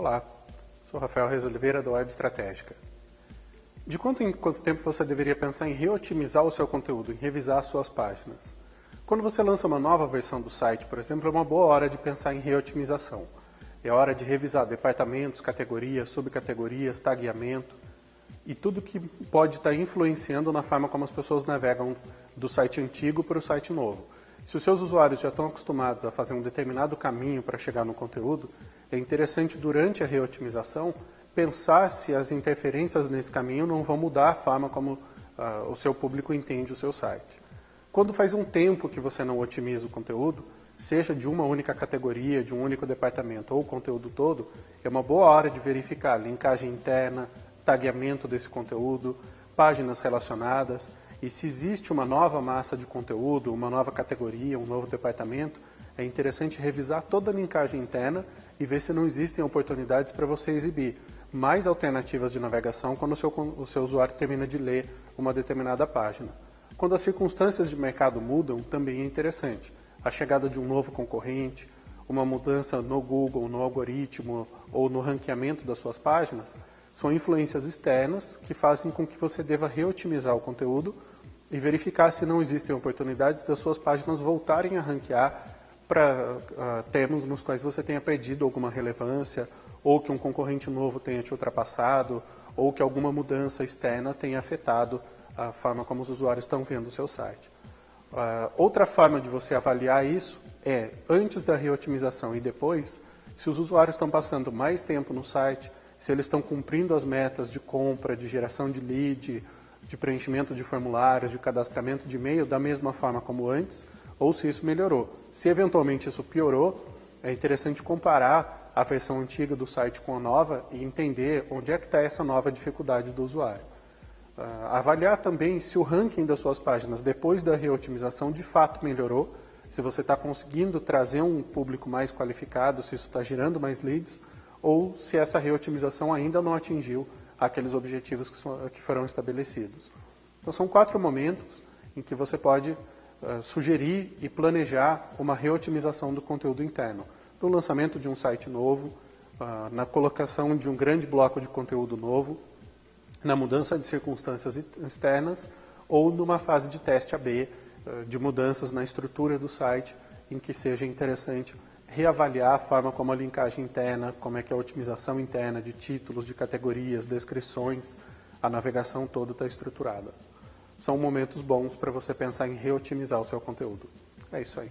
Olá, sou Rafael Reis Oliveira Web Estratégica. De quanto em quanto tempo você deveria pensar em reotimizar o seu conteúdo, em revisar suas páginas? Quando você lança uma nova versão do site, por exemplo, é uma boa hora de pensar em reotimização. É hora de revisar departamentos, categorias, subcategorias, tagueamento e tudo que pode estar influenciando na forma como as pessoas navegam do site antigo para o site novo. Se os seus usuários já estão acostumados a fazer um determinado caminho para chegar no conteúdo, é interessante, durante a reotimização, pensar se as interferências nesse caminho não vão mudar a forma como uh, o seu público entende o seu site. Quando faz um tempo que você não otimiza o conteúdo, seja de uma única categoria, de um único departamento ou o conteúdo todo, é uma boa hora de verificar linkagem interna, tagueamento desse conteúdo, páginas relacionadas, e se existe uma nova massa de conteúdo, uma nova categoria, um novo departamento, é interessante revisar toda a linkagem interna e ver se não existem oportunidades para você exibir mais alternativas de navegação quando o seu, o seu usuário termina de ler uma determinada página. Quando as circunstâncias de mercado mudam, também é interessante. A chegada de um novo concorrente, uma mudança no Google, no algoritmo ou no ranqueamento das suas páginas, são influências externas que fazem com que você deva reotimizar o conteúdo e verificar se não existem oportunidades das suas páginas voltarem a ranquear para uh, termos nos quais você tenha perdido alguma relevância, ou que um concorrente novo tenha te ultrapassado, ou que alguma mudança externa tenha afetado a forma como os usuários estão vendo o seu site. Uh, outra forma de você avaliar isso é, antes da reotimização e depois, se os usuários estão passando mais tempo no site, se eles estão cumprindo as metas de compra, de geração de lead, de preenchimento de formulários, de cadastramento de e-mail da mesma forma como antes, ou se isso melhorou. Se eventualmente isso piorou, é interessante comparar a versão antiga do site com a nova e entender onde é que está essa nova dificuldade do usuário. Uh, avaliar também se o ranking das suas páginas depois da reotimização de fato melhorou, se você está conseguindo trazer um público mais qualificado, se isso está gerando mais leads, ou se essa reotimização ainda não atingiu aqueles objetivos que, são, que foram estabelecidos. Então, são quatro momentos em que você pode uh, sugerir e planejar uma reotimização do conteúdo interno. No lançamento de um site novo, uh, na colocação de um grande bloco de conteúdo novo, na mudança de circunstâncias externas ou numa fase de teste AB, uh, de mudanças na estrutura do site, em que seja interessante reavaliar a forma como a linkagem interna, como é que a otimização interna de títulos, de categorias, descrições, a navegação toda está estruturada. São momentos bons para você pensar em reotimizar o seu conteúdo. É isso aí.